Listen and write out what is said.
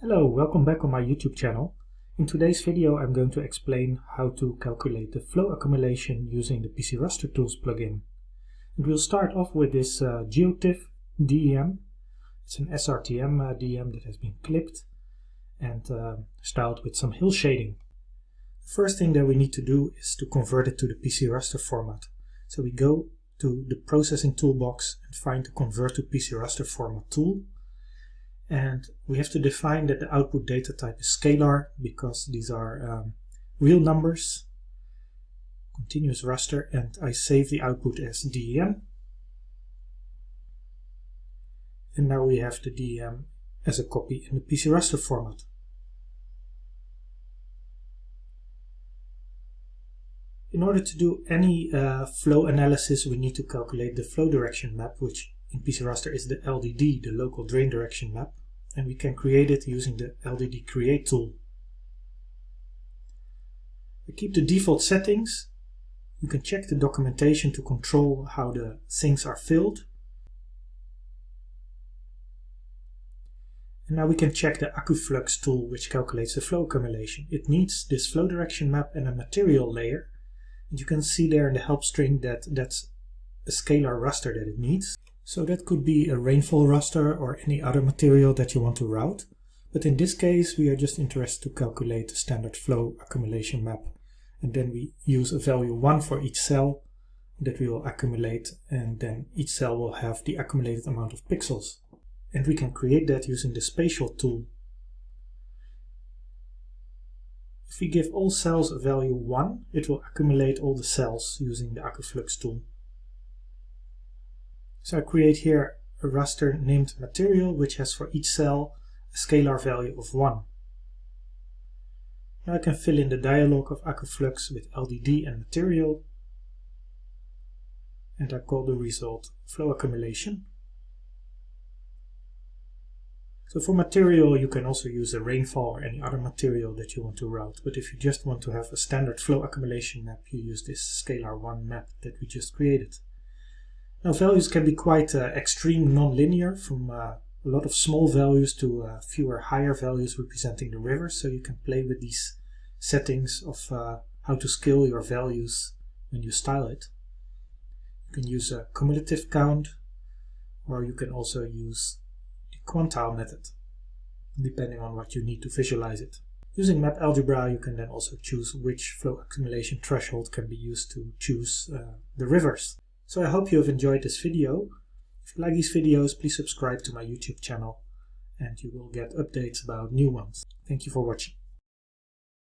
Hello, welcome back on my YouTube channel. In today's video I'm going to explain how to calculate the flow accumulation using the PC Raster Tools plugin. And we'll start off with this uh, GeoTIFF DEM. It's an SRTM uh, DEM that has been clipped and uh, styled with some hill shading. The first thing that we need to do is to convert it to the PC raster format. So we go to the processing toolbox and find the convert to PC raster format tool and we have to define that the output data type is scalar because these are um, real numbers continuous raster and I save the output as DEM and now we have the DEM as a copy in the PC raster format. In order to do any uh, flow analysis we need to calculate the flow direction map which in PC Raster is the LDD, the local drain direction map, and we can create it using the LDD create tool. We keep the default settings. You can check the documentation to control how the sinks are filled. And now we can check the AccuFlux tool which calculates the flow accumulation. It needs this flow direction map and a material layer. And you can see there in the help string that that's a scalar raster that it needs. So that could be a rainfall raster or any other material that you want to route. But in this case, we are just interested to calculate the standard flow accumulation map. And then we use a value 1 for each cell that we will accumulate and then each cell will have the accumulated amount of pixels. And we can create that using the spatial tool. If we give all cells a value 1, it will accumulate all the cells using the AccuFlux tool. So I create here a raster named material which has for each cell a scalar value of 1. Now I can fill in the dialog of AccuFlux with LDD and material and I call the result flow accumulation. So for material you can also use a rainfall or any other material that you want to route but if you just want to have a standard flow accumulation map you use this scalar 1 map that we just created. Now values can be quite uh, extreme non-linear from uh, a lot of small values to uh, fewer higher values representing the river so you can play with these settings of uh, how to scale your values when you style it. You can use a cumulative count or you can also use the quantile method depending on what you need to visualize it. Using map algebra you can then also choose which flow accumulation threshold can be used to choose uh, the rivers. So I hope you have enjoyed this video. If you like these videos, please subscribe to my YouTube channel and you will get updates about new ones. Thank you for watching.